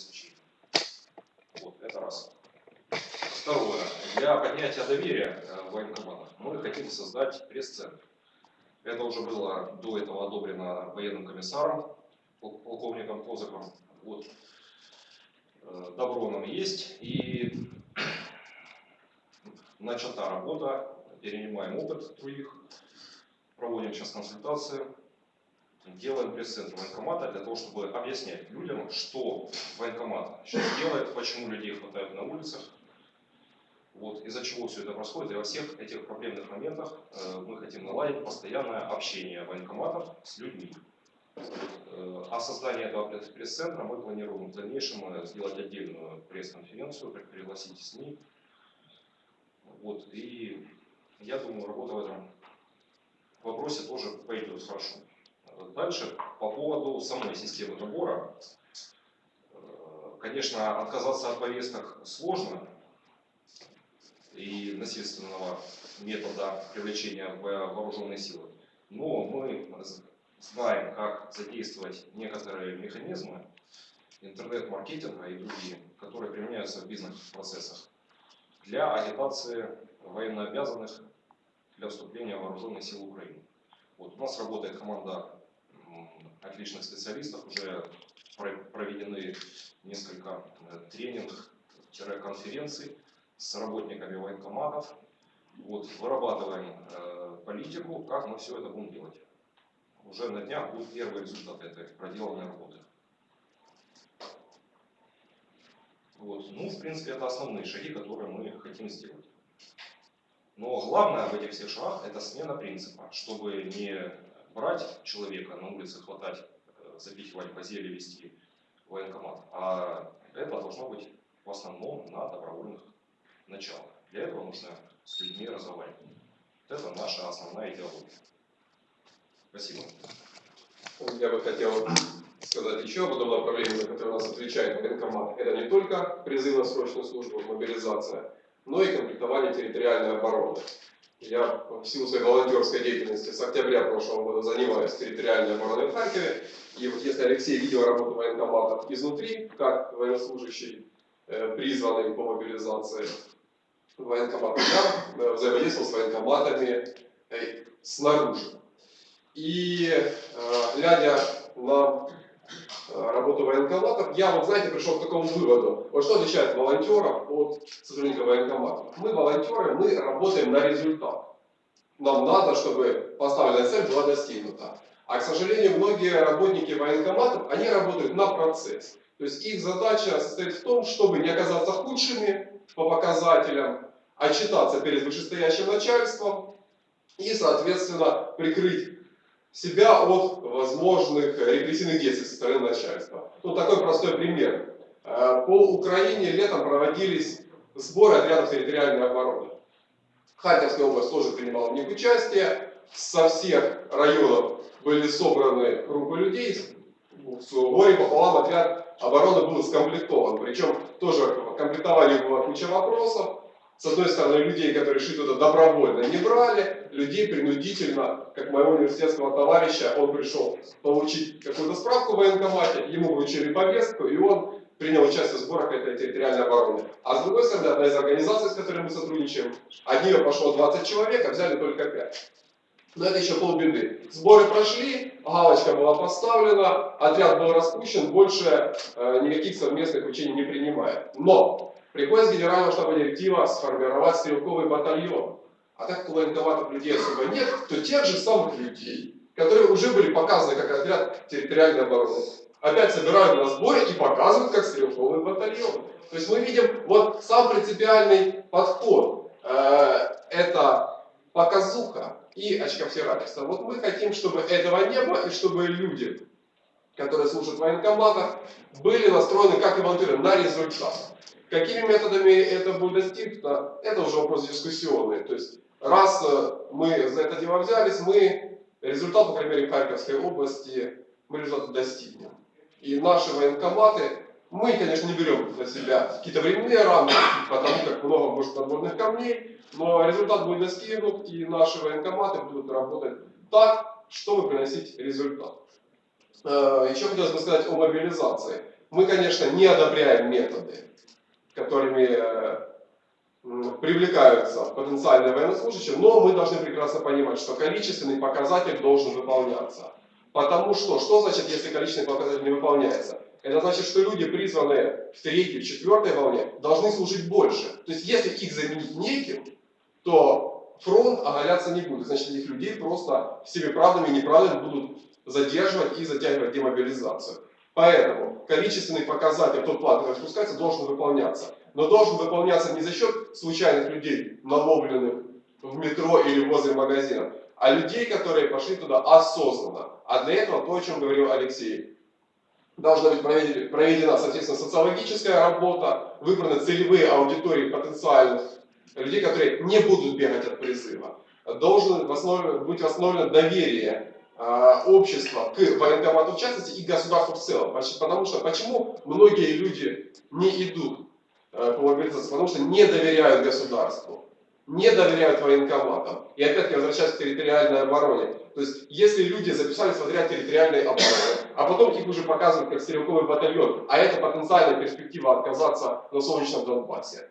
обеспечения. Вот, это раз. Второе. Для поднятия доверия э, в военкоматах мы хотим создать пресс-центр. Это уже было до этого одобрено военным комиссаром, пол- полковником Козаком. Вот. Э, Добро нам есть. И начата работа, перенимаем опыт других, проводим сейчас консультации, делаем пресс-центр военкомата для того, чтобы объяснять людям, что военкомат сейчас делает, почему людей хватает на улицах, вот, из-за чего все это происходит. И во всех этих проблемных моментах э, мы хотим наладить постоянное общение военкоматов с людьми. Э, О создании этого пресс- пресс-центра мы планируем в дальнейшем э, сделать отдельную пресс-конференцию, при- пригласить СМИ. Вот, и я думаю, работа в этом вопросе тоже пойдет хорошо. Э, Дальше, по поводу самой системы набора. Э, Конечно, отказаться от повесток сложно, и насильственного метода привлечения в вооруженные силы. Но мы знаем, как задействовать некоторые механизмы интернет-маркетинга и другие, которые применяются в бизнес-процессах для агитации военнообязанных для вступления в вооруженные силы Украины. Вот у нас работает команда отличных специалистов, уже про- проведены несколько э, тренинг-конференций с работниками военкоматов. Вот, вырабатываем э, политику, как мы все это будем делать. Уже на днях будут первые результаты этой проделанной работы. Вот. Ну, в принципе, это основные шаги, которые мы хотим сделать. Но главное в этих всех шагах это смена принципа, чтобы не брать человека на улице, хватать, э, запихивать в зелье, вести военкомат, а это должно быть в основном на добровольных началах. Для этого нужно с людьми разговаривать. Это наша основная идеология. Спасибо. Я бы хотел сказать еще об одном направлении, за которое нас отвечает военкомат. Это не только призыв на срочную службу, мобилизация, но и комплектование территориальной обороны. Я в силу своей волонтерской деятельности с октября прошлого года занимаюсь территориальной обороной в Харькове. И вот если Алексей видел работу военкоматов изнутри, как военнослужащий, э, призванный по мобилизации военкомата, я э, взаимодействовал с военкоматами э, снаружи. И глядя на работу военкоматов, я вот, знаете, пришел к такому выводу. Вот что отличает волонтеров от сотрудников военкоматов? Мы волонтеры, мы работаем на результат. Нам надо, чтобы поставленная цель была достигнута. А, к сожалению, многие работники военкоматов, они работают на процесс. То есть их задача состоит в том, чтобы не оказаться худшими по показателям, отчитаться перед вышестоящим начальством и, соответственно, прикрыть себя от возможных репрессивных действий со стороны начальства. Ну, такой простой пример. Э, По Украине летом проводились сборы отрядов территориальной обороны. Харьковская область тоже принимала в них участие. Со всех районов были собраны группы людей. С горем пополам отряд обороны был скомплектован. Причем тоже в комплектовании была куча вопросов. С одной стороны, людей, которые шли туда добровольно, не брали, людей принудительно, как моего университетского товарища, он пришел получить какую-то справку в военкомате, ему вручили повестку, и он принял участие в сборах этой территориальной обороны. А с другой стороны, одна из организаций, с которой мы сотрудничаем, от нее пошло 20 человек, а взяли только 5. Но это еще полбеды. Сборы прошли, галочка была поставлена, отряд был распущен, больше э, никаких совместных учений не принимает. Но приходит с генерального штаба директива сформировать стрелковый батальон. А так военкоматов людей особо нет, то тех же самых людей, которые уже были показаны как отряд территориальной обороны, опять собирают на сборе и показывают как стрелковый батальон. То есть мы видим вот сам принципиальный подход. Э, это показуха и очковтирательство. Вот мы хотим, чтобы этого не было, и чтобы люди, которые служат в военкоматах, были настроены, как и волонтеры, на результат. Какими методами это будет достигнуто, это уже вопрос дискуссионный. То есть, раз э, мы за это дело взялись, мы результат, по крайней Харьковской области, мы результат достигнем. И наши военкоматы, мы, конечно, не берем на себя какие-то временные рамки, потому как много может подводных камней, но результат будет достигнут, и наши военкоматы будут работать так, чтобы приносить результат. Э, Еще хотелось бы сказать о мобилизации. Мы, конечно, не одобряем методы, которыми э, привлекаются потенциальные военнослужащие, но мы должны прекрасно понимать, что количественный показатель должен выполняться. Потому что, что значит, если количественный показатель не выполняется? Это значит, что люди, призванные в третьей, четвертой волне, должны служить больше. То есть, если их заменить неким, то фронт оголяться не будет. Значит, этих людей просто всеми правдами и неправдами будут задерживать и затягивать демобилизацию. Поэтому количественный показатель, тот план, который спускается, должен выполняться. Но должен выполняться не за счет случайных людей, наловленных в метро или возле магазина, а людей, которые пошли туда осознанно. А для этого то, о чем говорил Алексей. Должна быть проведена, соответственно, социологическая работа, выбраны целевые аудитории потенциальных людей, которые не будут бегать от призыва. Восстановлен- быть восстановлено доверие общества к военкомату в частности и государству в целом. Потому что почему многие люди не идут э, по мобилизации? Потому что не доверяют государству, не доверяют военкоматам. И опять-таки возвращаясь к территориальной обороне. То есть, если люди записались в отряд территориальной обороны, а потом их уже показывают как стрелковый батальон, а это потенциальная перспектива отказаться на солнечном Донбассе,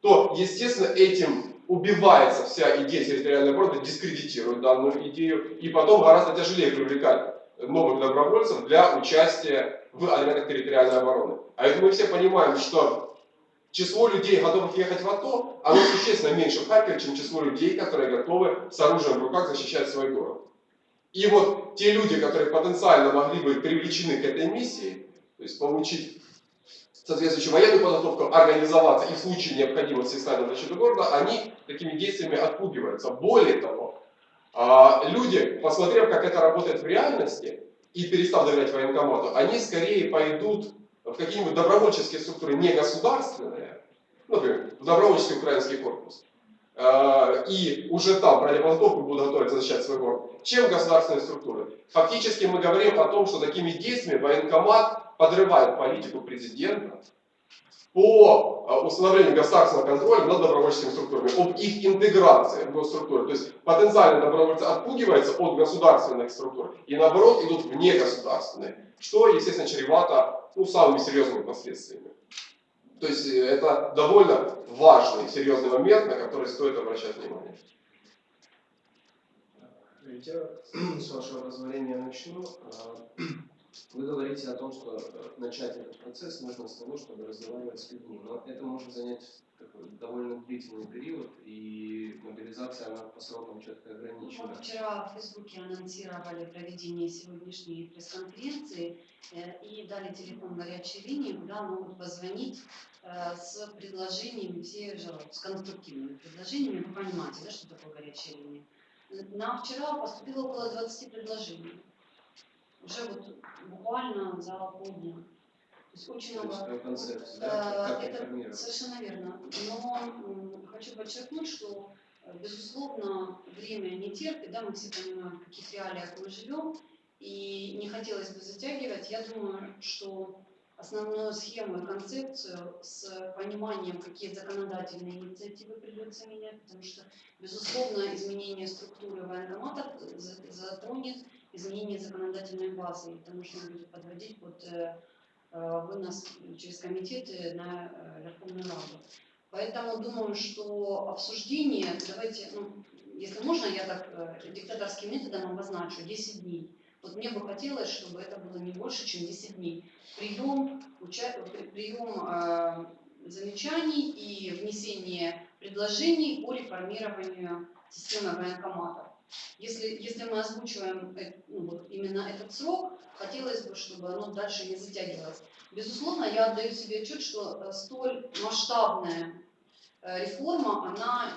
то, естественно, этим убивается вся идея территориальной обороны, дискредитирует данную идею, и потом гораздо тяжелее привлекать новых добровольцев для участия в элементах территориальной обороны. А это мы все понимаем, что число людей, готовых ехать в АТО, оно существенно меньше в Харькове, чем число людей, которые готовы с оружием в руках защищать свой город. И вот те люди, которые потенциально могли быть привлечены к этой миссии, то есть получить соответствующую военную подготовку, организоваться и в случае необходимости стать на защиту города, они такими действиями отпугиваются. Более того, а, люди, посмотрев, как это работает в реальности, и перестав доверять военкомату, они скорее пойдут в какие-нибудь добровольческие структуры не государственные, например, в добровольческий украинский корпус, и уже там пройдя подготовку будут готовиться защищать свой город, чем государственные структуры. Фактически мы говорим о том, что такими действиями военкомат подрывает политику президента по э, установлению государственного контроля над добровольческими структурами, об их интеграции в госструктуры. То есть потенциально добровольцы отпугиваются от государственных структур и наоборот идут в негосударственные, что, естественно, чревато ну, самыми серьезными последствиями. То есть э, это довольно важный, серьезный момент, на который стоит обращать внимание. Я с вашего позволения начну. А, Вы говорите о том, что э, начать этот процесс нужно с того, чтобы разговаривать с людьми. Но это может занять довольно длительный период, и мобилизация она по срокам четко ограничена. Вот вчера в Фейсбуке анонсировали проведение сегодняшней пресс-конференции э, и дали телефон горячей линии, куда могут позвонить э, с предложениями, все же с конструктивными предложениями. Вы понимаете, да, что такое горячая линия? На вчера поступило около 20 предложений. Уже вот буквально за полдня. Про концепцию, Э, да, это. Совершенно верно. Но хочу подчеркнуть, что, э, безусловно, время не терпит, да, мы все понимаем, в каких реалиях мы живем, и не хотелось бы затягивать. Я думаю, что основную схему и концепцию с пониманием, какие законодательные инициативы придется менять, потому что, безусловно, изменение структуры военкомата за- затронет изменение законодательной базы, потому что он будет подводить под э, э, вынос через комитеты на э, Верховную Раду. Поэтому думаю, что обсуждение, давайте, ну, если можно, я так э, диктаторским методом обозначу 10 дней. Вот мне бы хотелось, чтобы это было не больше, чем 10 дней. Прием, уча... при- прием э, замечаний и внесение предложений по реформированию системы военкоматов. Если, если мы озвучиваем э, ну, вот именно этот срок, хотелось бы, чтобы оно дальше не затягивалось. Безусловно, я отдаю себе отчет, что э, столь масштабная э, реформа, она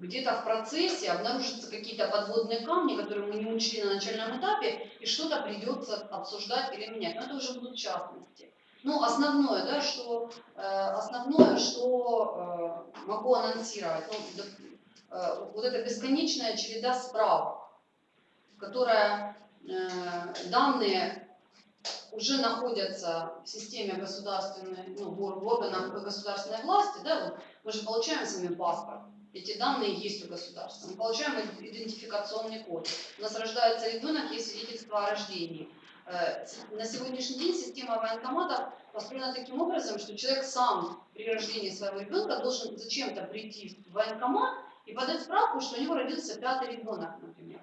где-то в процессе обнаружатся какие-то подводные камни, которые мы не учли на начальном этапе, и что-то придется обсуждать или менять. Но это уже будут частности. Ну, основное, да, что, основное, что могу анонсировать, ну, вот эта бесконечная череда справок, которая э, данные уже находятся в системе государственной, ну, в ор- в органах государственной власти, да, вот мы же получаем с вами паспорт, эти данные есть у государства, мы получаем идентификационный код, у нас рождается ребенок, есть свидетельство о рождении, Э, Э, На сегодняшний день система военкоматов построена таким образом, что человек сам при рождении своего ребенка должен зачем-то прийти в военкомат и подать справку, что у него родился пятый ребенок, например.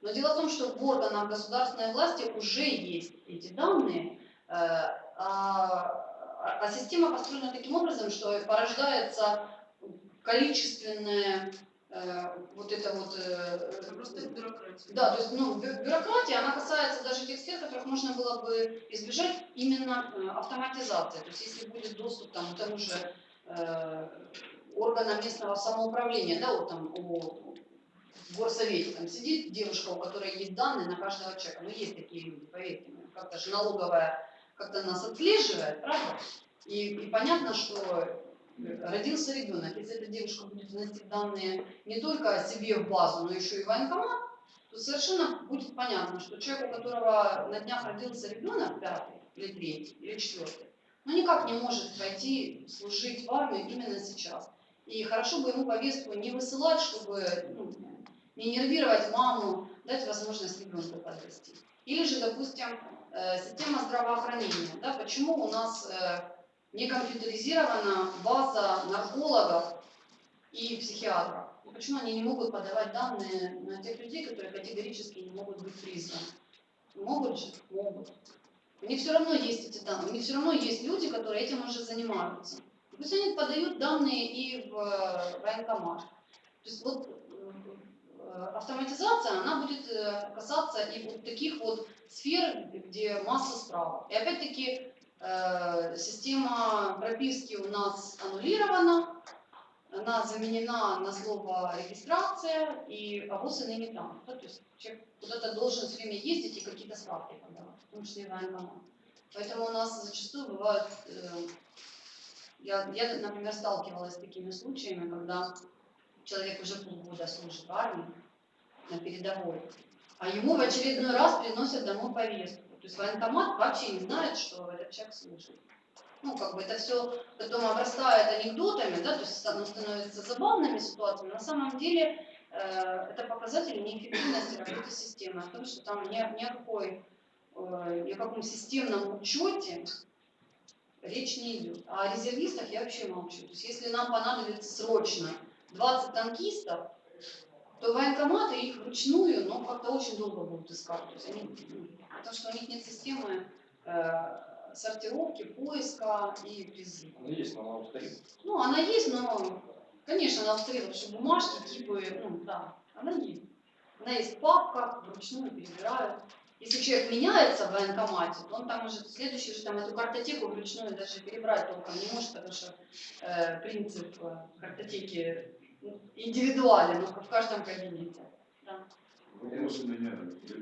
Но дело в том, что в органах государственной власти уже есть эти данные, э, а, а система построена таким образом, что порождается количественное э, вот это вот э, Это просто бюрократия. да, то есть ну, бю- бюрократия, она касается даже тех сфер, которых можно было бы избежать именно автоматизации. То есть если будет доступ там, к тому же э, органам местного самоуправления, да, вот там у горсовете там сидит девушка, у которой есть данные на каждого человека. Ну, есть такие люди, поверьте мне. Как-то же налоговая как-то нас отслеживает, правда? И, и понятно, что родился ребенок. Если эта девушка будет вносить данные не только о себе в базу, но еще и в военкомат, то совершенно будет понятно, что человек, у которого на днях родился ребенок, пятый или третий, или четвертый, ну никак не может пойти служить в армию именно сейчас. И хорошо бы ему повестку не высылать, чтобы ну, не нервировать маму, дать возможность ребенку подрасти. Или же, допустим, э, система здравоохранения. Да, почему у нас э, не компьютеризирована база наркологов и психиатров? И почему они не могут подавать данные на тех людей, которые категорически не могут быть призваны? Могут же? Могут. У них все равно есть эти данные, у них все равно есть люди, которые этим уже занимаются. Пусть они подают данные и в э, военкомат. То есть вот э, автоматизация, она будет э, касаться и вот таких вот сфер, где масса справок. И опять-таки система прописки у нас аннулирована, она заменена на слово регистрация, и авоз и ныне там. Да, то есть человек куда-то должен все время ездить и какие-то справки подавать, в том числе военкомат. Поэтому у нас зачастую бывают, я, я, например, сталкивалась с такими случаями, когда человек уже полгода служит в армии на передовой, а ему в очередной раз приносят домой повестку. То есть военкомат вообще не знает, что этот человек служит. Ну, как бы это все потом обрастает анекдотами, да, то есть оно становится забавными ситуациями. На самом деле э, это показатели неэффективности работы системы, о том, что там ни, ни о какой, э, ни о каком системном учете речь не идет. А о резервистах я вообще молчу. То есть если нам понадобится срочно 20 танкистов, то военкоматы их вручную, но как-то очень долго будут искать. То есть они, ну, потому что у них нет системы э, сортировки, поиска и призыва. Она есть, но она повторит. Ну, она есть, но, конечно, она повторила, что бумажки, типы, ну, да, она есть. Она есть папка, вручную перебирают. Если человек меняется в военкомате, то он там уже, следующий же там эту картотеку вручную даже перебрать толком не может, потому что э, принцип э, картотеки ну, индивидуален, но в каждом кабинете. Да. Вопрос у меня.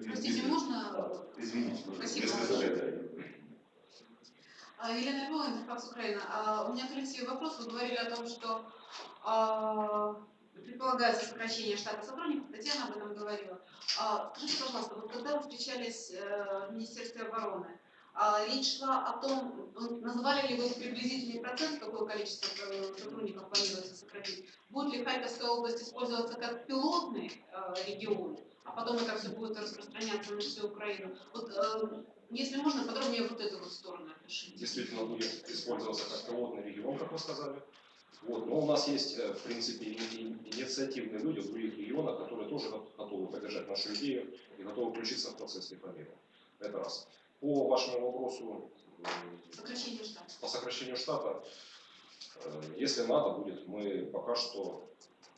Простите, можно? Извините, Спасибо. А, Елена Львова, Интерфакс Украина. А, У меня к Алексею вопрос. Вы говорили о том, что а, предполагается сокращение штата сотрудников. Татьяна об этом говорила. А, Скажите, пожалуйста, вот когда вы встречались э, в Министерстве обороны, а, речь шла о том, называли ли вы приблизительный процент, какое количество э, сотрудников планируется сократить? Будет ли Харьковская область использоваться как пилотный э, регион, а потом это все будет распространяться на всю Украину? Вот, если можно, подробнее вот эту вот сторону опишите. действительно будет использоваться как пилотный регион, как вы сказали. Вот. Но у нас есть, э, в принципе, инициативные люди в других регионах, которые тоже го- готовы поддержать нашу идею и готовы включиться в процесс реформирования. Это раз. По вашему вопросу м, Сокращение штата. по сокращению штата, э, если надо будет, мы пока что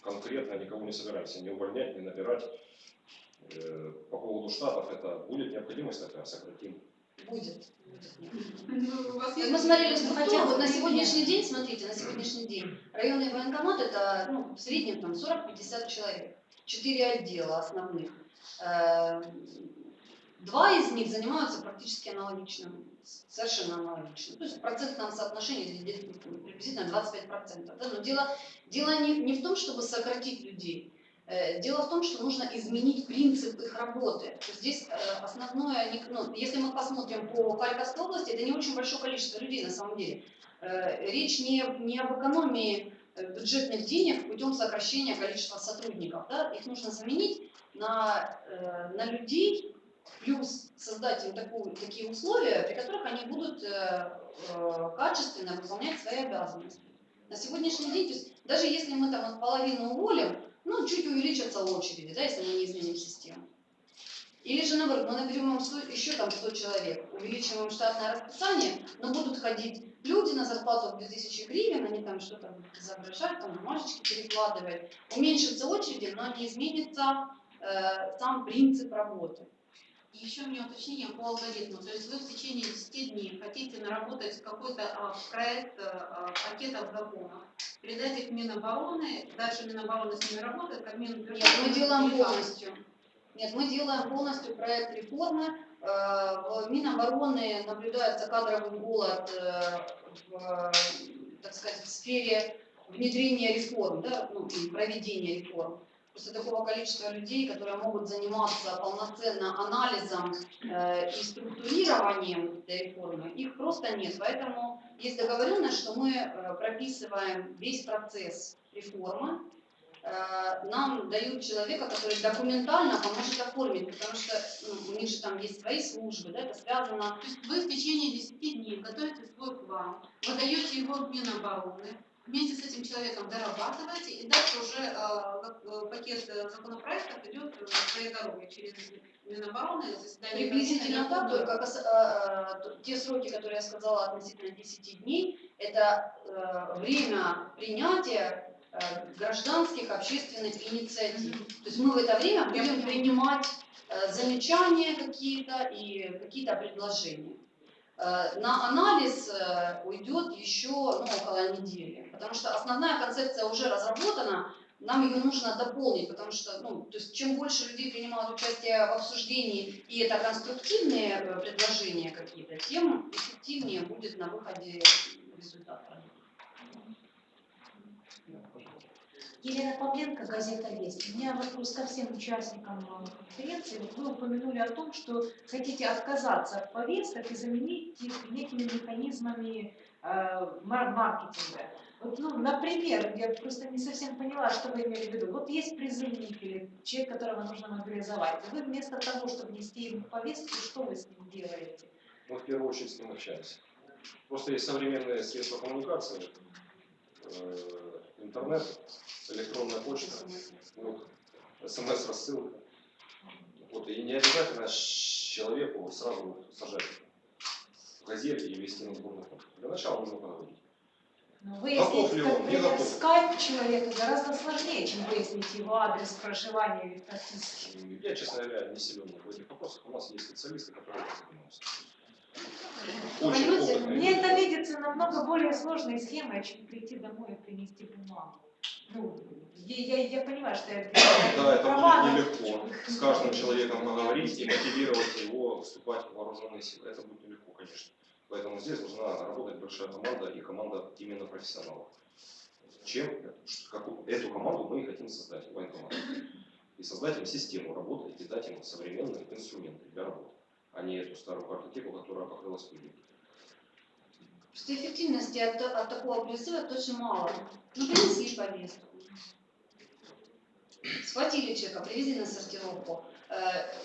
конкретно никого не собираемся ни увольнять, ни набирать. Э, По поводу штатов, это будет необходимость такая, сократим. Будет. Ну, Мы смотрели структура, структуру, вот на сегодняшний день, смотрите, на сегодняшний день районный военкомат это ну, в среднем там 40-50 человек, четыре отдела основных. Э, Два из них занимаются практически аналогичным, совершенно аналогичным. То есть в процентном соотношении приблизительно 25%. Да? Но дело, дело не, не в том, чтобы сократить людей. Э, Дело в том, что нужно изменить принцип их работы. Здесь э, основное, ну, если мы посмотрим по Харьковской области, это не очень большое количество людей на самом деле. Э, Речь не, не об экономии бюджетных денег путем сокращения количества сотрудников. Да? Их нужно заменить на, на людей, плюс создать им такую, такие условия, при которых они будут качественно выполнять свои обязанности. На сегодняшний день, то есть, даже если мы там половину уволим, ну, чуть увеличатся очереди, да, если мы не изменим систему. Или же наоборот, мы наберем им 100 еще там 100 человек, увеличим им штатное расписание, но будут ходить люди на зарплату в 2000 гривен, они там что-то будут изображать, там бумажечки перекладывать. Уменьшится очереди, но не изменится э, сам принцип работы. Еще у меня уточнение по алгоритму. То есть вы в течение 10 дней хотите наработать какой-то а, проект а, пакетов законов, передать их Минобороны, дальше Минобороны с ними работает, как Минутверждение. Нет, мы делаем полностью. Нет, мы делаем полностью проект реформы. Э, В Минобороны наблюдается кадровый голод э, в, так сказать, в сфере внедрения реформ, да, ну, проведения реформ. Просто такого количества людей, которые могут заниматься полноценно анализом э, и структурированием этой реформы, их просто нет. Поэтому есть договоренность, что мы э, прописываем весь процесс реформы, Э, нам дают человека, который документально поможет оформить, потому что ну, у них же там есть свои службы, да, это связано. То есть вы в течение 10 дней готовите свой план, вы даете его Минобороны, вместе с этим человеком дорабатываете, и дальше уже э, э, пакет законопроектов идет э, своей дорогой через Минобороны, заседание Приблизительно так, только кас- э, э, те сроки, которые я сказала относительно 10 дней, это э, время принятия гражданских общественных инициатив. То есть мы в это время будем принимать замечания какие-то и какие-то предложения. Э, На анализ э, уйдет еще ну, около недели, потому что основная концепция уже разработана, нам ее нужно дополнить, потому что ну, то есть, чем больше людей принимают участие в обсуждении, и это конструктивные э, предложения какие-то, тем эффективнее будет на выходе результат. Елена Павленко, газета «Весть». У меня вопрос ко всем участникам э, конференции. Вы упомянули о том, что хотите отказаться от повесток и заменить их некими механизмами э, мар- маркетинга. Вот, ну, например, я просто не совсем поняла, что вы имели в виду. Вот есть призывник или человек, которого нужно мобилизовать. Вы вместо того, чтобы нести ему повестку, что вы с ним делаете? Мы в первую очередь с ним общаемся. Просто есть современные средства коммуникации, э, интернет, электронная почта, ну, смс-рассылка. Вот, и не обязательно человеку сразу сажать в газете и вести на фонд. Для начала нужно поговорить. Ну, Готов выяснить, ли он? Не например, скайп человека гораздо сложнее, чем выяснить его адрес проживания или прописки. Я, честно говоря, не силен в этих вопросах. У нас есть специалисты, которые этим занимаются. Очень Понимаете, опытные Мне это видится намного более сложной схемой, чем прийти домой и принести бумагу. Ну, я, я, я понимаю, что я Да, это будет нелегко. С каждым человеком поговорить и мотивировать его вступать в вооруженные силы. Это будет нелегко, конечно. Поэтому здесь должна работать большая команда и команда именно профессионалов. Чем какую- эту команду мы и хотим создать, военкомат. И создать им систему работы и дать им современные инструменты для работы, а не эту старую картотеку, которая покрылась пылью. Просто эффективности от, от такого призыва тоже мало. Ну, принесли повестку. Схватили человека, привезли на сортировку, э,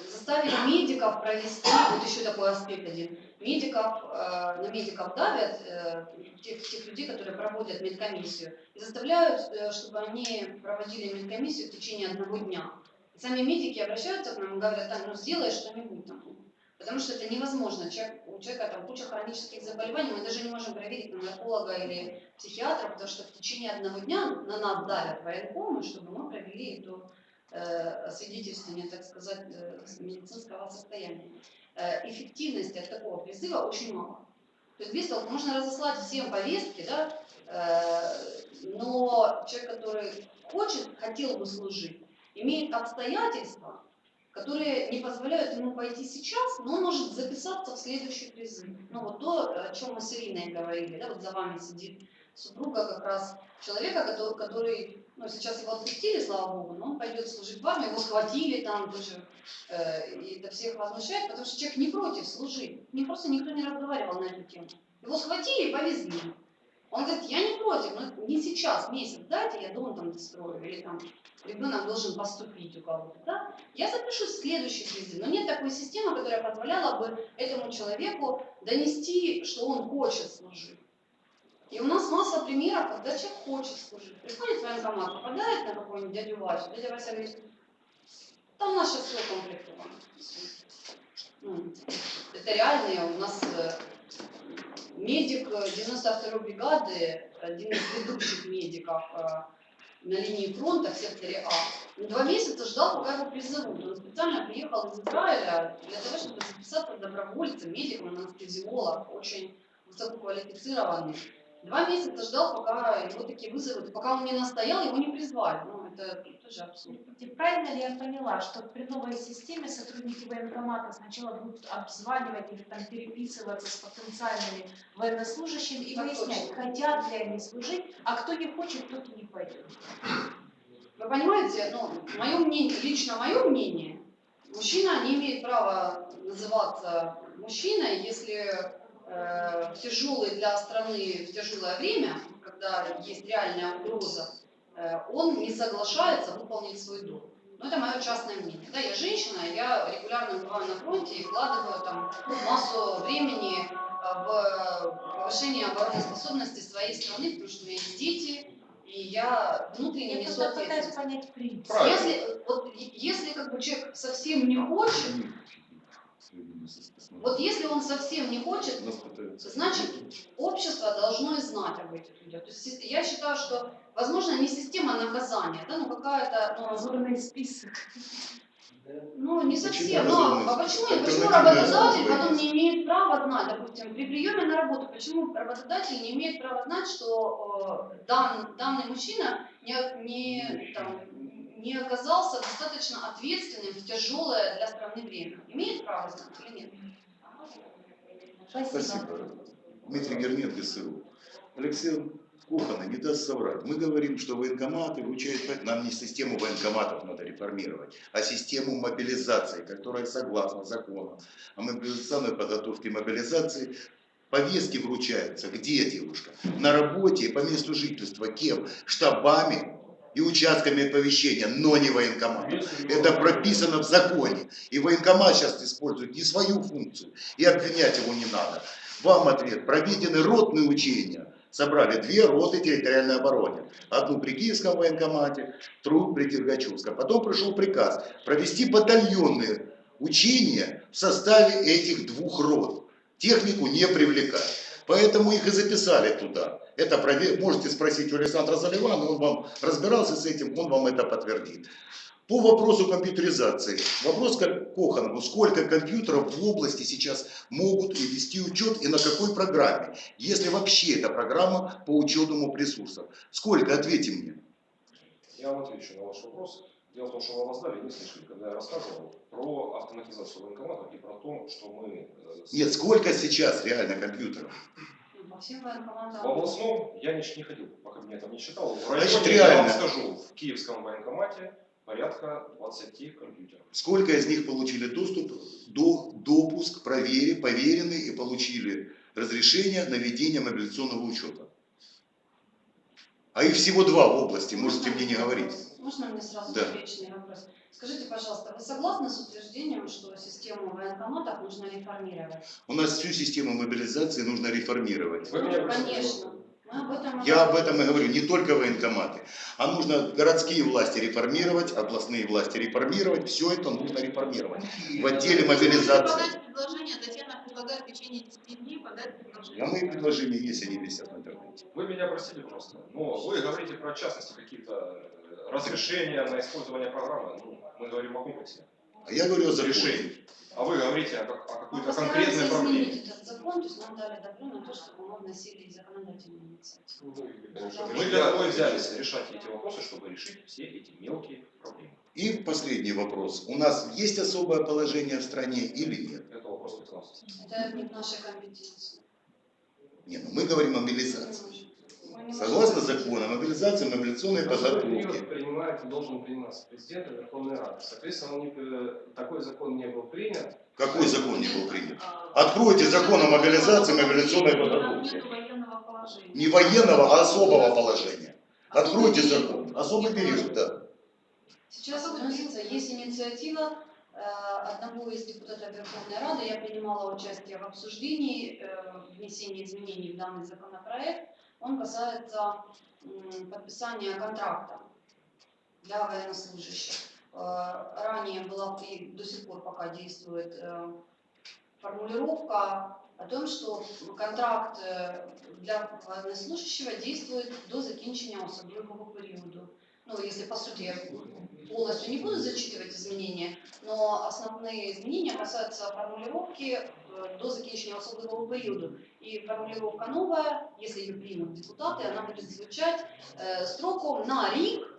заставили медиков провести, вот еще такой аспект один, медиков, э, на медиков давят, э, тех, тех людей, которые проводят медкомиссию, и заставляют, э, чтобы они проводили медкомиссию в течение одного дня. Сами медики обращаются к нам и говорят, там, ну сделай что-нибудь там, Потому что это невозможно. Человек, у человека там куча хронических заболеваний, мы даже не можем проверить на нарколога или психиатра, потому что в течение одного дня на нас давят военкомы, чтобы мы провели это э, свидетельствование, так сказать, э, медицинского состояния. Э, эффективности от такого призыва очень мало. То есть без того, можно разослать всем повестки, да, э, но человек, который хочет, хотел бы служить, имеет обстоятельства, которые не позволяют ему пойти сейчас, но он может записаться в следующий призыв. Ну вот то, о чем мы с Ириной говорили, да, вот за вами сидит супруга как раз человека, который, который ну, сейчас его отпустили, слава богу, но он пойдет служить в его схватили там тоже, э, и это всех возмущает, потому что человек не против служить, не просто никто не разговаривал на эту тему. Его схватили и повезли. Он говорит, я не против, но не сейчас, месяц дайте, я дом там дострою, или там ребенок должен поступить у кого-то, да? Я запишусь в следующий президент. Но нет такой системы, которая позволяла бы этому человеку донести, что он хочет служить. И у нас масса примеров, когда человек хочет служить. Приходит в военкомат, попадает на какого-нибудь дядю Васю, дядя Вася говорит, там сейчас все укомплектовано. Ну, это реальные, у нас э, медик э, 92-й бригады, один из ведущих медиков э, на линии фронта в секторе А, два месяца ждал, пока его призовут. Он специально приехал из Израиля для того, чтобы записаться добровольцем, медиком, анестезиолог, очень высококвалифицированный. Два месяца ждал, пока его таки вызовут. Пока он не настоял, его не призвали. Ну, это тоже абсурд. И Правильно ли я поняла, что при новой системе сотрудники военкомата сначала будут обзванивать или там переписываться с потенциальными военнослужащими и выяснять, хотят ли они служить, а кто не хочет, тот и не пойдет. Вы понимаете, ну, мое мнение, лично мое мнение, мужчина не имеет права называться мужчиной, если э, в тяжелое для страны, в тяжелое время, когда есть реальная угроза, он не соглашается выполнить свой долг. Но это мое частное мнение. Да, я женщина, я регулярно бываю на фронте и вкладываю там массу времени э, в повышение обороноспособности своей страны, потому что у меня есть дети, и я внутренне Я несу ответственность. понять принцип. Правильно. Если, вот, если как бы человек совсем не хочет, вот если он совсем не хочет, значит общество должно и знать об этих людях. То есть я считаю, что возможно не система наказания, да, ну какая-то, ну, Позорный список. ну не совсем. Но а почему, почему работодатель потом не имеет права знать, допустим, при приеме на работу, почему работодатель не имеет права знать, что э, дан- данный мужчина не, не, там, не оказался достаточно ответственным в тяжелое для страны время? Имеет право знать или нет? Спасибо. Спасибо. Дмитрий Гернет, ГСУ. Алексей Кухана не даст соврать. Мы говорим, что военкоматы вручают, нам не систему военкоматов надо реформировать, а систему мобилизации, которая согласно закону о мобилизационной подготовке мобилизации повестки вручаются. Где девушка? На работе, по месту жительства. Кем? Штабами и участками оповещения, но не военкоматом. Это прописано в законе. И военкомат сейчас использует не свою функцию. И обвинять его не надо. Вам ответ. Проведены ротные учения. Собрали две роты территориальной обороны. Одну при Киевском военкомате, вторую при Дергачевском. Потом пришел приказ провести батальонные учения в составе этих двух рот. Технику не привлекать. Поэтому их и записали туда. Это прове- можете спросить у Александра Заливана, он вам разбирался с этим, он вам это подтвердит. По вопросу компьютеризации. Вопрос к Коханову. Сколько компьютеров в области сейчас могут и вести учет и на какой программе? Если вообще эта программа по учету ресурсов. Сколько? Ответьте мне. Я вам отвечу на ваш вопрос. Дело в том, что вы опоздали, не слышали, когда я рассказывал про автоматизацию военкоматов и про то, что мы... э, Нет, сколько сейчас реально компьютеров? В областном я не, не ходил, по кабинетам не считал. В Значит, районе, я вам реально. скажу, в Киевском военкомате порядка 20 компьютеров. Сколько из них получили доступ, до, допуск, проверили, поверены и получили разрешение на ведение мобилизационного учета? А их всего два в области, можете мне не говорить. Можно мне сразу Да. встречный вопрос? Скажите, пожалуйста, вы согласны с утверждением, что систему военкоматов нужно реформировать? У нас всю систему мобилизации нужно реформировать. Вы меня Конечно. И Я об этом и говорю, не только военкоматы. А нужно городские власти реформировать, областные власти реформировать, все это нужно реформировать. В отделе мобилизации. Подать предложение, Татьяна предлагает в течение 10 дней подать предложение. А мои предложения есть, они висят в интернете. Вы меня простите, пожалуйста, но вы говорите про частности какие-то э, разрешения на использование программы. Ну, мы говорим о комплексе А я говорю о законе. решений. А вы говорите о, о Мы какой-то конкретной проблеме. изменить этот закон, то есть нам дали добро на то, чтобы мы вносили законодательные инициативы. Ну, Мы для того и взялись решать эти вопросы, чтобы решить все эти мелкие проблемы. И последний вопрос. У нас есть особое положение в стране или нет? Это вопрос безопасности. Это не в нашей компетенции. Нет, ну мы говорим о мобилизации. Согласно закону, мобилизация, мобилизационной Особый подготовки. принимает и должен приниматься президент и Верховная Рада. Соответственно, он не- э, такой закон не был принят. Какой закон не был принят? Откройте закон о мобилизации, мобилизационной положения. Не военного, а особого положения. Откройте закон. Особый период, да. Сейчас относится, есть инициатива э, одного из депутатов Верховной Рады, я принимала участие в обсуждении э, внесения изменений в данный законопроект. Он касается подписания контракта для военнослужащих. Э, Ранее была и до сих пор пока действует э, формулировка о том, что контракт е, для военнослужащего действует до закінчення особливого періоду. Ну, если по сути я полностью не буду зачитывать изменения, но основные изменения касаются формулировки э, до закінчення особливого периода. И формулировка новая, если ее примут депутаты, она будет звучать э, строком на рік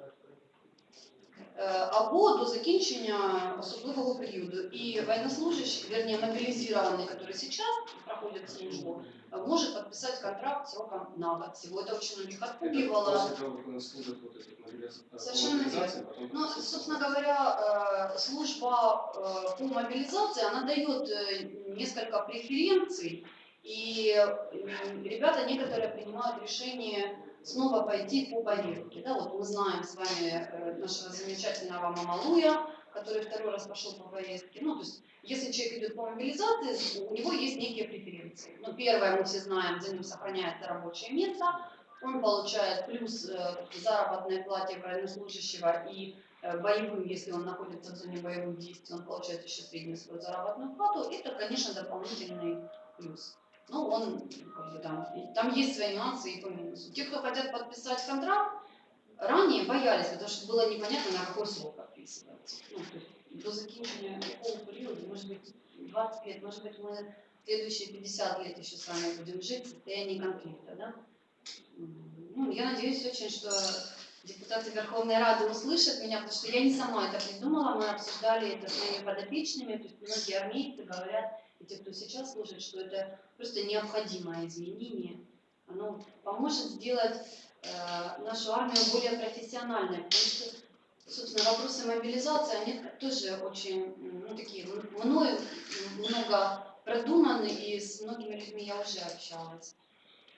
е, або до закінчення особливого періоду. І военнослужащий, вернее мобилизированный, который сейчас проходит службу, э, может подписать контракт сроком на год. Всего это очень многих Это отпугивало. после того, как он служит вот эту мобилизацию, Совершенно мобилизации, потом Ну, подписывается. собственно говоря, э, служба э, по мобилизации, она дает э, несколько преференций, и ребята некоторые принимают решение снова пойти по повестке. Да, вот мы знаем с вами э, нашего замечательного Мамалуя, который второй раз пошел по повестке. Ну, то есть, если человек идет по мобилизации, у него есть некие преференции. Ну, первое, мы все знаем, за ним сохраняется рабочее место, он получает плюс э, заработной плате военнослужащего и боевым, если он находится в зоне боевых действий, он получает еще среднюю свою заработную плату. Это, конечно, дополнительный плюс. Ну, он, как бы, там, там есть свои нюансы и по минусу. Те, кто хотят подписать контракт, ранее боялись, потому что было непонятно, на какой срок подписывается. Ну, то есть до закінчення какого периода, может быть, 20 лет, может быть, мы следующие 50 лет еще с вами будем жить в состоянии конфликта, да? Ну, я надеюсь очень, что депутаты Верховной Рады услышат меня, потому что я не сама это придумала, мы обсуждали это с моими подопечными, то есть многие армейцы говорят, и те, кто сейчас слушает, что это просто необходимое изменение. Оно поможет сделать э, нашу армию более профессиональной, потому что, собственно, вопросы мобилизации, они тоже очень, ну, такие, мною много продуманы, и с многими людьми я уже общалась.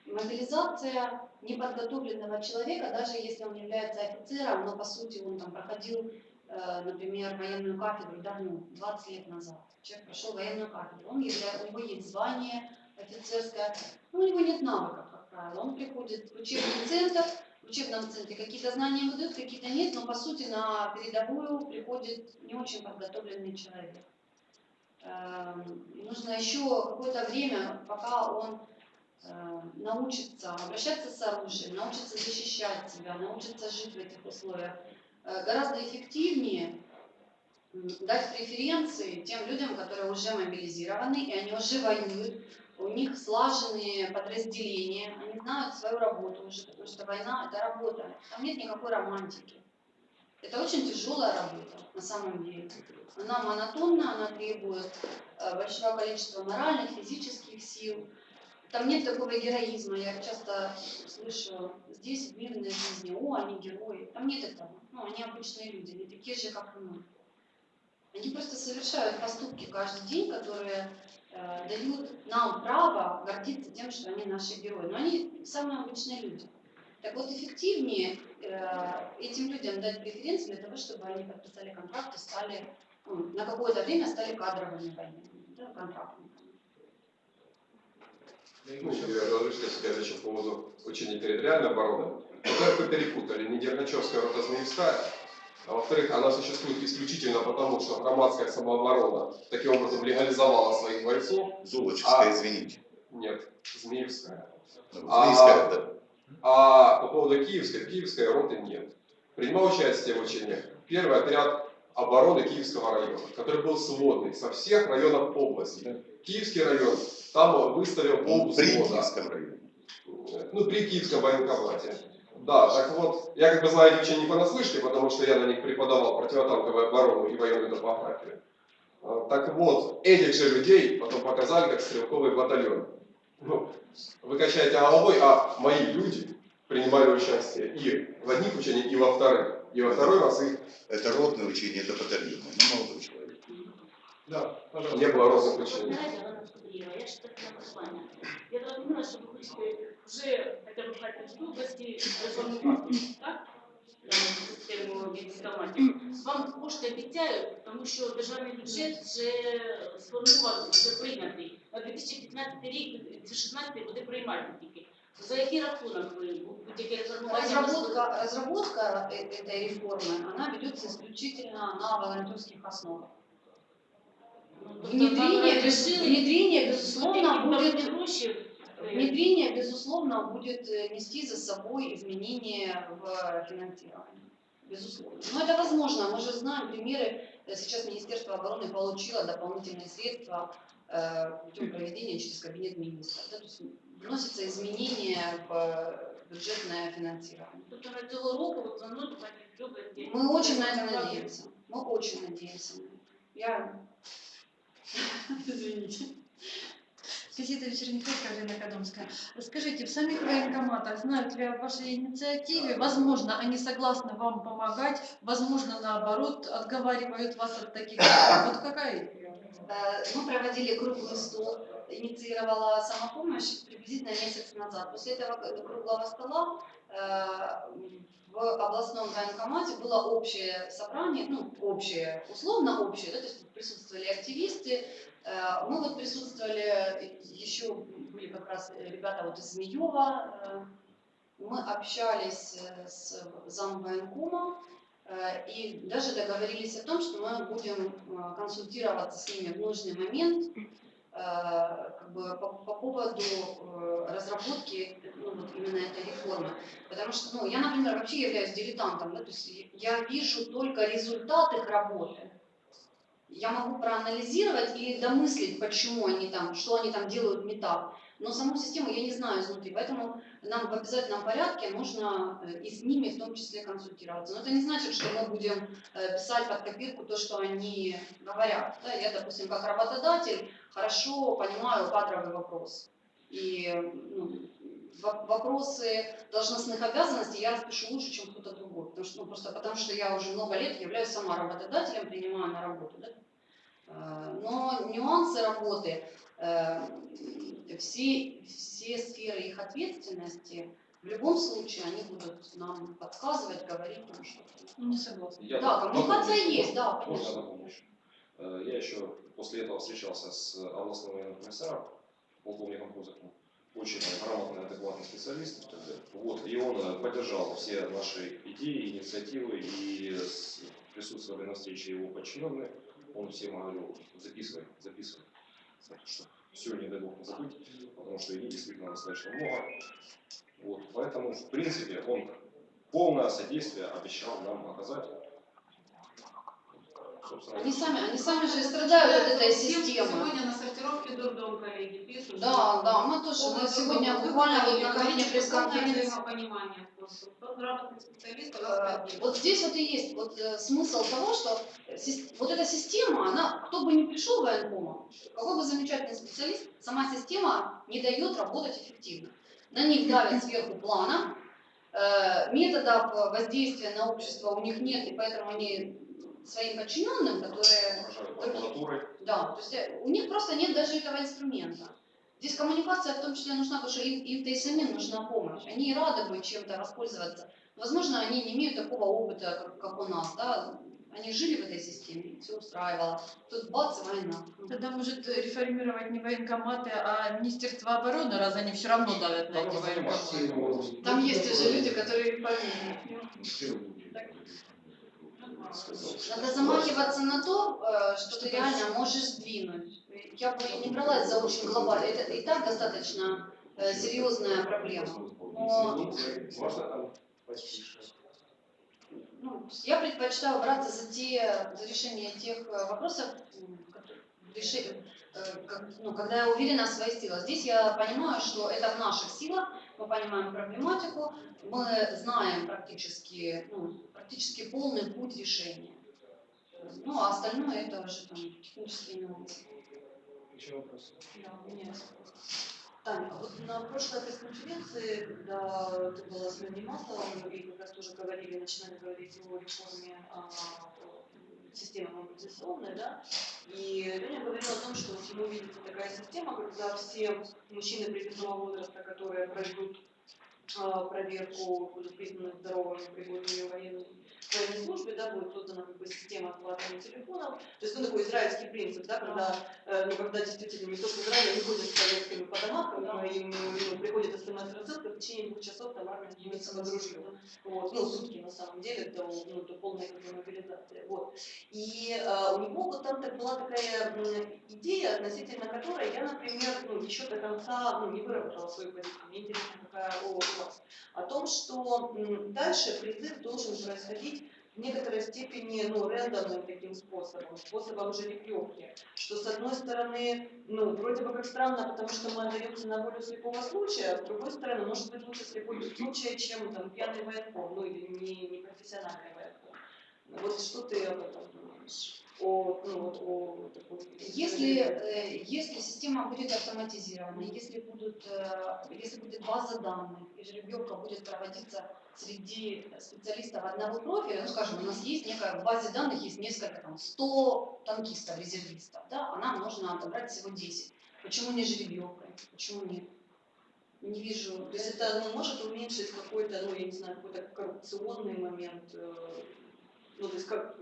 Мобилизация неподготовленного человека, даже если он является офицером, но по сути он там проходил, э, например, военную кафедру да, ну, 20 лет назад. Человек прошел военную кафедру, он явля- у него есть звание офицерское, но у него нет навыков, как правило. Он приходит в учебный центр, в учебном центре какие-то знания выдают, какие-то нет, но по сути на передовую приходит не очень подготовленный человек. Эм, Нужно еще какое-то время, пока он научится обращаться с оружием, научится защищать себя, научится жить в этих условиях, э, гораздо эффективнее дать преференции тем людям, которые уже мобилизированы, и они уже воюют, у них слаженные подразделения, они знают свою работу уже, потому что война – это работа, там нет никакой романтики. Это очень тяжелая работа, на самом деле. Она монотонна, она требует э, большого количества моральных, физических сил. Там нет такого героизма. Я часто слышу здесь, в мирной жизни, о, они герои. Там нет этого. Ну, они обычные люди, они такие же, как и мы. Они просто совершают поступки каждый день, которые э, дают нам право гордиться тем, что они наши герои. Но они самые обычные люди. Так вот, эффективнее э, этим людям дать преференции для того, чтобы они подписали контракт и стали, ну, на какое-то время стали кадровыми военными, да, контрактниками. И Ну, я разрешите себя еще по поводу учения территориальной обороны. Во-первых, вы перепутали, не Дергачевская рота Змеевская, а во-вторых, она существует исключительно потому, что громадская самооборона таким образом легализовала своих бойцов. Золочевская, А- извините. Нет, Змеевская. Ну, А- Змеевская, да. А по поводу Киевской, Киевской роты нет. Принимал участие в учениях первый отряд обороны Киевского района, который был сводный со всех районов области. Киевский район там выставил Он при полвзвода. Киевском районе. Ну, при Киевском военкомате. Да, так вот, я как бы знаю эти учения не понаслышке, потому что я на них преподавал противотанковую оборону и военную топографию. А, Так вот, этих же людей потом показали как стрелковый батальон. Ну, вы качаете головой, а мои люди принимали участие и в одних учениях, и во вторых. И во второй раз их Это ротное учение, это батальонное. Ну, молодой человек. Да, пожалуйста. не было розных учений. Знаете, Иван Ильич, Києва, я ж таке послання. Я зрозуміла, що ви хочете вже хоча б в Харківській області реформувати, так? Дану Систему військоматів. Вам кошти обіцяють, тому що державний бюджет вже сформований, вже прийнятий. На 2015 рік, 2016 буде приймати тільки. За який рахунок ви будь-яке реформування? Разработка, разработка э- этой реформы, она ведется исключительно на волонтерских основах. Ну, тобто Внедрение, вам без- решили, внедрение безусловно, які будет дорогі гроші, е, Внедрение, безусловно, будет э, нести за собой изменения в финансировании. Безусловно. Но это возможно. Мы же знаем примеры. Э, Сейчас Министерство обороны получило дополнительные средства э, путем проведения через кабинет министров. Да, то есть вносятся изменения в э, бюджетное финансирование. Тобто на цього року ви плануєте в Харківській області? Мы очень на это надеемся. Мы очень надеемся на это. Я... Извините. Газета «Вечерний фейк», Галина Кадомская. Скажите, в самих военкоматах знают ли о вашей инициативе? Возможно, они согласны вам помогать, возможно, наоборот, отговаривают вас от таких. Вот какая? Э, Мы проводили круглый стол, инициировала самопомощь приблизительно месяц назад. После этого круглого стола э, в областном военкомате было общее собрание, ну, общее, условно общее, да, то есть присутствовали активисты, Э, мы вот присутствовали, еще были как раз ребята вот из Змеева, э, мы общались э, с замвоенкома, Э, И даже договорились о том, что мы будем консультироваться с ними в нужный момент как бы по, по поводу разработки ну, вот именно этой реформы. Потому что ну, я, например, вообще являюсь дилетантом, да, то есть я вижу только результат их работы. Я могу проанализировать и домыслить, почему они там, что они там делают не так. Но саму систему я не знаю изнутри, поэтому нам в обязательном порядке нужно э, и с ними в том числе консультироваться. Но это не значит, что мы будем э, писать под копирку то, что они говорят. Да, я, допустим, как работодатель хорошо понимаю кадровый вопрос. И ну, вопросы должностных обязанностей я распишу лучше, чем кто-то другой. Потому что, ну, просто потому что я уже много лет являюсь сама работодателем, принимаю на работу. Да? Э, Но нюансы работы, э, все, все сферы их ответственности, в любом случае они будут нам подсказывать, говорить нам что-то. Не согласна. Я Да, коммуникация есть, да, конечно. Э, Я еще после этого встречался с областным военным комиссаром, полковником Кузаковым. Очень грамотный, адекватный специалист. Вот, и он э, поддержал все наши идеи, инициативы, и присутствовали на встрече его подчиненные. Он всем говорил, записывай, записывай. Так что все, не дай бог не забыть, потому что идей действительно достаточно много. Вот, поэтому, в принципе, он полное содействие обещал нам оказать. Они сами, они сами же страдают от этой системы. Сегодня на сортировке дурдом коллеги пишут. Да, да, мы тоже, мы сегодня буквально вот накануне пресс-конференции. Э, один. Вот здесь вот и есть вот э, смысл того, что вот эта система, она, кто бы ни пришел в военкомат, какой бы замечательный специалист, сама система не дает работать эффективно. На них давят сверху плана, э, методов воздействия на общество у них нет, и поэтому они своим подчиненным, которые выражаю прокуратурой. Да, то есть э, у них просто нет даже этого инструмента. Здесь коммуникация в том числе нужна, потому что им, им-то и самим нужна помощь. Они и рады бы чем-то воспользоваться. Возможно, они не имеют такого опыта, как, как у нас, да. Они жили в этой системе, все устраивало. Тут бац, война. Тогда может реформировать не военкоматы, а Министерство обороны, раз они все равно давят на эти военкоматы. Там есть уже люди, которые реформируют. Надо замахиваться на то, э, что ты реально можешь сдвинуть. Я бы не бралась за очень глобально. Это и так достаточно э, серьезная проблема. Но ну, я предпочитаю браться за те, за решение тех э, вопросов, реши- ну, когда я уверена в своих силах. Здесь я понимаю, что это в наших силах, мы понимаем проблематику, мы знаем практически, ну, практически полный путь решения. Ну, а остальное это уже там технические нюансы. Еще вопрос. Да, у меня Таня, а вот на прошлой пресс-конференции, когда ты была с Мэнни Масловым, и как раз тоже говорили, начинали говорить о реформе а, система мобилизационная, да, и Леня говорил о том, что вот ему видится такая система, когда все мужчины призывного возраста, которые пройдут проверку, будут признаны здоровыми, пригодными военной, военной службе, да, будет создана как бы система отплаты телефонов. То есть, ну, такой израильский принцип, да, когда, э, ну, когда действительно не только Израиль, они ходят с повестками по домам, когда им ну, приходит смс-рассылка, в течение двух часов армия снимется под ружье. Вот, ну, сутки на самом деле, до, ну, до полной как бы, мобилизации. Вот. И э, у него вот там так была такая м, идея, относительно которой я, например, ну, еще до конца ну, не выработала свою позицию. Мне интересно, какая у вас. О том, что дальше призыв должен происходить в некоторой степени ну, рандомным таким способом, способом жеребьевки. Что с одной стороны, ну, вроде бы как странно, потому что мы отдаемся на волю слепого случая, а с другой стороны, может быть лучше слепой случай, чем там пьяный военком, ну или не, не профессиональный военком. Вот что ты об этом думаешь? О, ну, вот, о такой Если, э, если система будет автоматизирована, если, будут, э, если будет база данных, и жеребьевка будет проводиться среди специалистов одного профиля, ну, скажем, у нас есть некая в базе данных, есть несколько, там, 100 танкистов, резервистов, да, а нам нужно отобрать всего 10. Почему не жеребьевкой? Почему нет? Не вижу. То есть это ну, может уменьшить какой-то, ну, я не знаю, какой-то коррупционный момент. э, Ну, то есть как...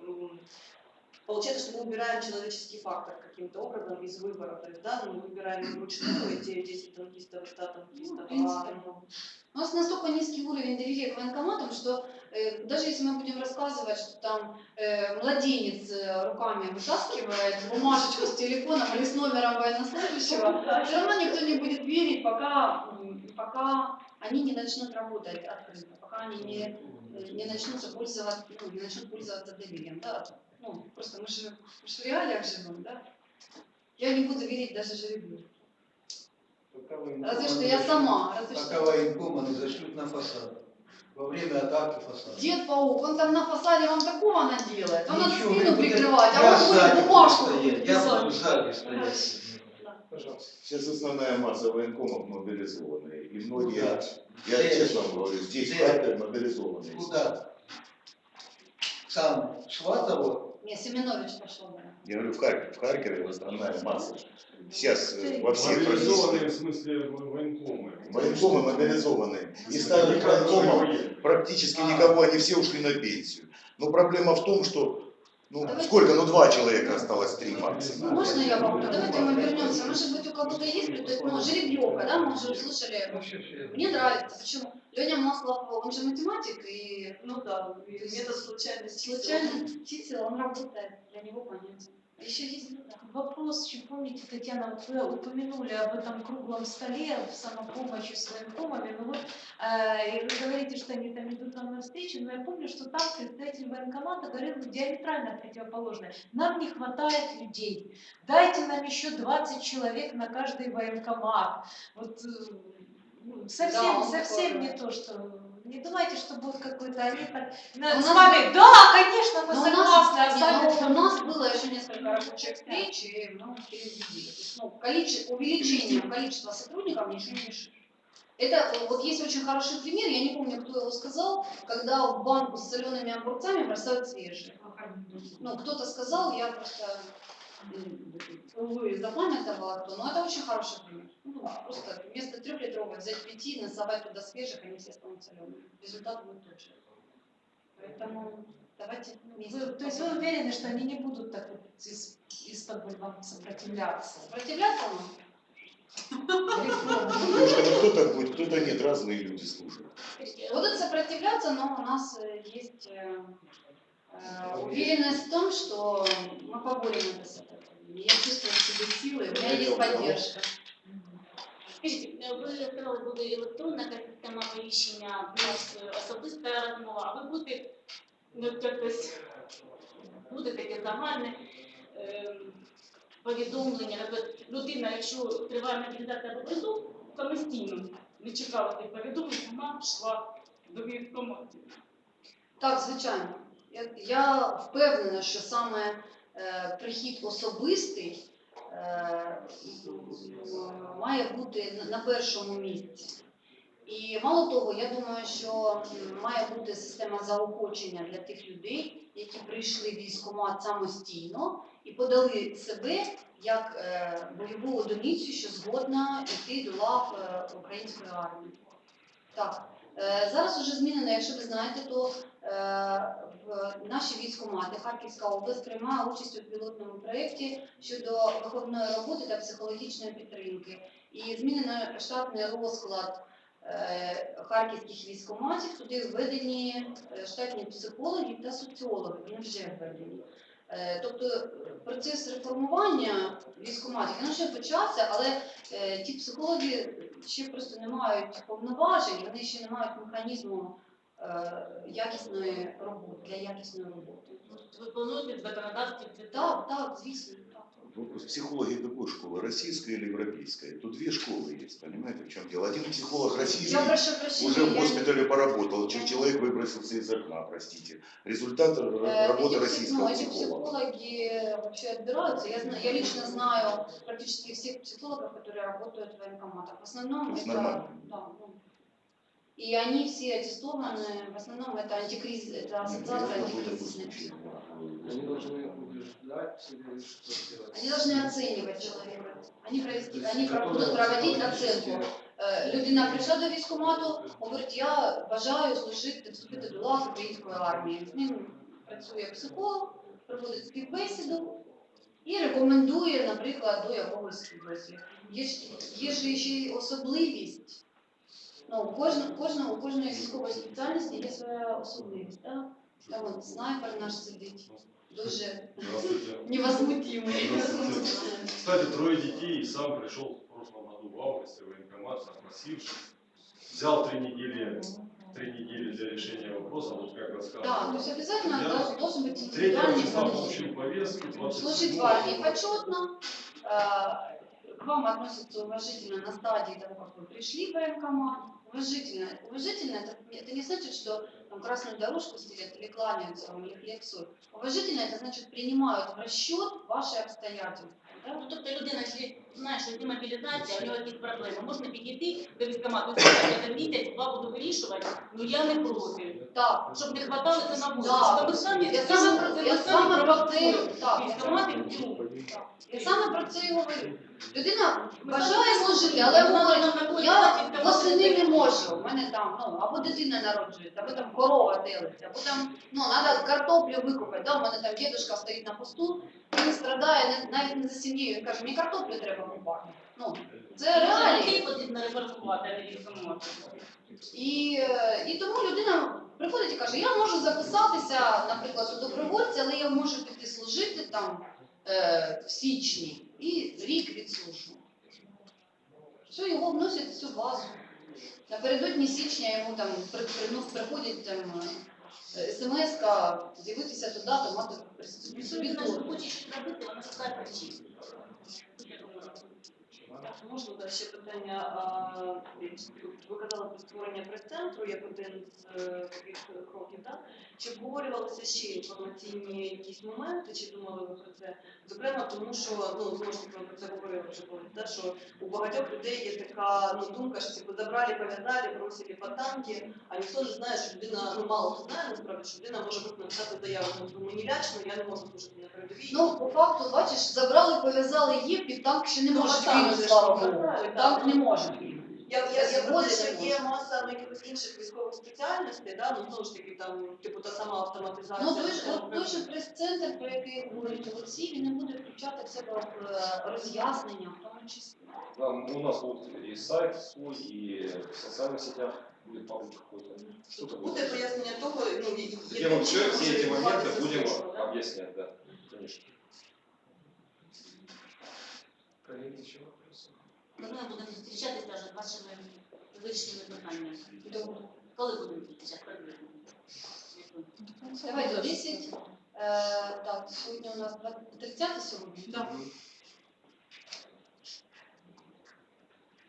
Получается, что мы убираем человеческий фактор каким-то образом из выбора. То есть, да, мы выбираем вручную эти 10 танкистов и 100 танкистов. Ну, а, да. У нас настолько низкий уровень доверия к военкоматам, что э, даже если мы будем рассказывать, что там э, младенец э, руками вытаскивает бумажечку с телефоном или с номером военнослужащего, все равно никто не будет верить, пока, пока они не начнут работать открыто, пока они не, э, не начнут пользоваться, ну, не начнут пользоваться доверием. Да? Ну, просто мы же, мы же в реалиях живем, да? Я не буду верить даже жеребью. Разве что я сама, разве Пока что. военкома не зашлют на фасад. Во время атаки фасада. Дед паук, он там на фасаде вам такого наделает. Надо Ничего, спину вы будете- прикрывать, а он будет бумажку стоять, Я буду сзади стоять. Пожалуйста. Сейчас основная масса военкомов мобилизованные. И многие, Куда? я честно говорю, здесь? Харьков мобилизованные. Куда? Сам Сватово, Не, Семенович пошел, да. Я говорю, в Харькове, в Харькове основная масса. Сейчас э, во всех Мобилизованные в смысле во- военкомы. военкомы мобилизованные. И старых военкомов практически никого, они все ушли на пенсию. Но проблема в том, что ну Давайте- сколько, ну два человека осталось, три максимум. Можно я вам? Давайте мы вернемся. Может быть, у кого-то есть, то есть, ну, жеребьевка, да, мы уже услышали. Мне нравится. Почему? Леня Маслов, он же математик, и Ну да, и метод случайности. случайно чисел, он работает, для него понятен. Еще есть. Вопрос, еще помните, Татьяна, вы упомянули об этом круглом столе в самопомощи с военкомами, ну вот, э, и вы говорите, что они там идут нам навстречу, но я помню, что там представитель военкомата говорил диаметрально противоположное. Нам не хватает людей, дайте нам еще 20 человек на каждый военкомат. Вот э, ну, совсем, Да, совсем не то, что... Не думайте, что будет какой-то они так... Но с у нас- вами, да, конечно, мы у согласны, а нас, сами не, но там- у нас было еще несколько рабочих встреч, и. То есть, ну, количе- увеличением количества сотрудников ничего не решишь. Это э, вот есть очень хороший пример, я не помню, кто его сказал, когда в банку с солеными огурцами бросают свежие. Ну, кто-то сказал, я просто, увы, запамятовала кто, но это очень хороший пример. Ну, просто вместо трехлитровой взять пяти, насовать туда свежих, они все станут солеными. Результат будет тот же. Поэтому давайте вместе. Вы- то есть вы уверены, что они не будут так вот из, из-под вам сопротивляться? Сопротивляться что ну, кто-то будет, кто-то нет, разные люди слушают. Будут сопротивляться, но у нас э, есть э, э, уверенность в том, что мы поборем это сопротивление. Я чувствую в себе силы, у меня есть поддержка. Скажіть, ви сказали, буде електронна система повіщення плюс особиста розмова, а ви будете ну, якось буде таке загальне е, повідомлення, наприклад, людина, якщо триває мобілізація або призов, самостійно не чекала тих повідомлень, сама пішла до військкомату. Так, звичайно. Я, я впевнена, що саме прихід особистий е, має бути на- першому місці. І мало того, я думаю, що має бути система заохочення для тих людей, які прийшли в військкомат самостійно і подали себе як е, бойову одиницю, що згодна йти до лав е, української армії. Так, е, зараз вже змінено, якщо ви знаєте, то е, наші військкомати Харківська область приймає участь у пілотному проєкті щодо виховної роботи та психологічної підтримки. І змінено штатний розклад е, харківських військкоматів. Туди введені е, штатні психологи та соціологи. Вони вже введені. Е, Тобто процес реформування військкоматів він вже почався, але ті психологи ще просто не мають повноважень, вони ще не мають механізму якісної роботи для якісної роботи. Ну, Ви плануєте в законодавстві це Так, так, звісно. Так. Вопрос. Психологи какой школы? Российская или европейская? Тут две школы есть, понимаете, в чем дело? Один психолог российский Я прошу прощения. уже в я не- госпитале поработал, че- человек выбросился из окна, простите. Результат р- Э, работы эти псих- российского ну, эти психолога. психологи вообще отбираются. Я, знаю, я лично знаю практически всех психологов, которые работают в военкоматах. В основном То есть это... нормально. Да, ну. И они все аттестованы, в основном это антикриз, это ассоциация антикризисных психологов. Они должны убеждать или что делать? Они должны оценивать человека. Они, провести, То есть они готовы будут проводить психологически- оценку. Е, Людина прийшла до військкомату, говорить, я бажаю служити, вступити до лав української армії. З ним працює психолог, проводить співбесіду і рекомендує, наприклад, до якогось підрозділу. Є, ж- є ж ще й особливість. Ну, у кожного, кожного, у кожної військової спеціальності є своя особливість. Так? Там от снайпер наш сидить, дуже Здравствуйте. невозмутимий. Кстати, трое детей, и сам пришел в прошлом году в августе в военкомат, запросившись. Взял три недели, три недели для решения вопроса, вот как рассказывал. Да, то есть обязательно Я должен- должен быть 3 индивидуальный числа подход. получил повестку, 20 Служить в армии почетно, э, к вам относятся уважительно на стадии того, как вы пришли в военкомат. Уважительно. Уважительно это, это не значит, что там, красную дорожку стелят или кланяются вам, или хлеб-соль. Уважительно это значит принимают в расчет ваши обстоятельства. Да? Ну, тобто людина, якщо знає, що йде мобілізація, у нього якісь проблеми, можна підійти до військкомату і сказати, я за місяць два буду вирішувати, ну я не проти. Так. Щоб не хватало це на вулиці. Да. Щоб ми самі, Я самі саме про про- це, я ми саме самі про це, провокуємо так. військкомати в Я саме про це і говорю. Людина бажає служити, але говорить, я восени не можу, у мене там, ну, або дитина народжується, або там корова телиться, або там, ну, треба картоплю викопати, да, у мене там дідусь стоїть на посту, він страдає навіть не за сім'єю, він каже, мені картоплю треба купати. Ну, це реалії. потрібно не військкомати. І, і тому людина приходить і каже, я можу записатися, наприклад, у добровольця, але я можу піти служити там е, в січні і рік відслужу. Все, його вносять в цю базу. Напередодні січня йому там приходять там е, смс-ка з'явитися туди, то мати при собі тур. хоче робити, вона шукає причину. Можна да, ще питання. а, Ви казали про створення прес-центру як один з е, таких кроків. Так? Чи обговорювалися ще інформаційні якісь моменти, чи думали ви про це? Зокрема, тому що ну знову ж таки ми про це говорили вже колись, да, що у багатьох людей є така ну, думка, що типу, забрали, пов'язали, бросили по танки, а ніхто не знає, що людина, ну мало хто знає насправді, що людина може просто написати заяву, ну мені лячно, я не можу служити на передовій. Ну, по факту, бачиш, забрали, пов'язали, є, під танк ще не може а там кинути, же слава ж Богу. забрали, Танк так. не може. Я, я, я про те, Згоден що не є маса ну, якихось інших військових спеціальностей, да? ну знову ж таки там, типу, та сама автоматизація. Ну, той ж, там, от той же прес-центр, про який говорить Олексій, він не буде включати в себе в е, роз'яснення, в тому числі. Да, у нас будет и сайт свой, и в социальных сетях будет паблик какой-то. Что-то Буде будет. пояснення того, ну, і- Где яким мы все, чином все може эти моменты відбуватися будем служба, да? объяснять, Ми будемо зустрічатися вже з вашими вирішеними питаннями? Добре. Коли будемо зустрічатися? Приблизно. Давайте 10. Е, так, сьогодні у нас 20 30 сьогодні? Да.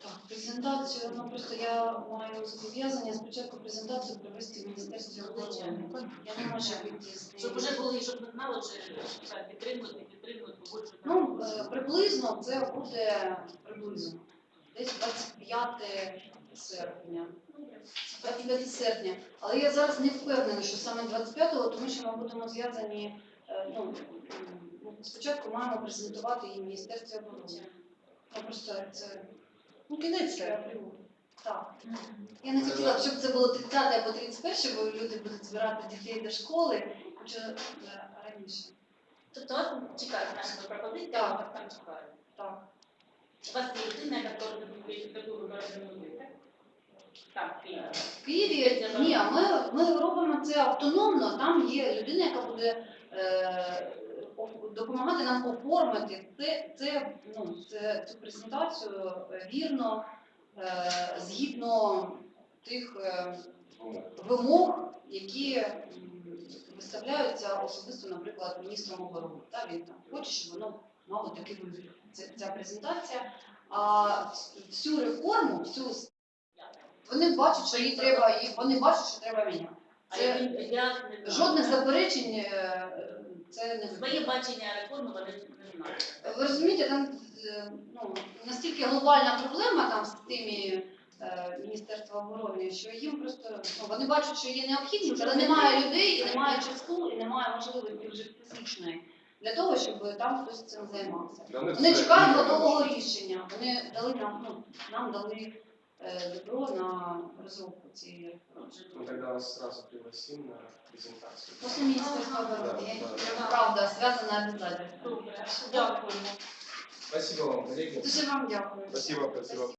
Так, презентацію, ну просто я маю зобов'язання спочатку презентацію провести в Міністерстві оборони. Я не можу вийти з Щоб вже були, щоб ми знали вже, що так, підтримувати, підтримувати, погоджувати. Ну, е, приблизно це буде приблизно. Десь 25 серпня. 25 серпня. Але я зараз не впевнена, що саме 25-го, тому що ми будемо зв'язані. е, Ну, спочатку маємо презентувати її Міністерстві оборони. Ну, просто це Ну, кінець я Так. Я не хотіла, б, щоб це було 30 або 31, бо люди будуть збирати дітей до школи. Хочу е, раніше. Тобто вас чекають наші пропозиції, а вас там чекають. Так. У вас є людина, яка робить таку так? Там, в Києві. В Києві ні, ми, ми робимо це автономно. Там є людина, яка буде е, допомагати нам оформити це, це, ну, це, цю презентацію вірно, е, згідно тих е, вимог, які виставляються особисто, наприклад, міністром оборони. Та, він там хоче, щоб воно мало такий вигляд. Ця презентація. А всю реформу, всю вони бачать, що їй треба, і вони бачать, що треба міняти. Це жодних заперечень е, це не Своє бачення реформи вони не ви розумієте, там е, ну, настільки глобальна проблема там з тими е, Міністерства оборони, що їм просто ну, вони бачать, що є необхідність, але немає людей, і немає часу, і немає можливості вже фізичної для того, щоб там хтось цим займався. Вони чекають готового рішення. Вони дали нам, ну, нам дали е, добро на розробку цієї реформи. Мы тогда вас сразу пригласим на презентацию. После Міністерства оборони. Я- Правда, зв'язана обов'язково. Добре. Дякуємо. Спасибо вам, коллеги. Дуже вам дякую. Спасибо, спасибо.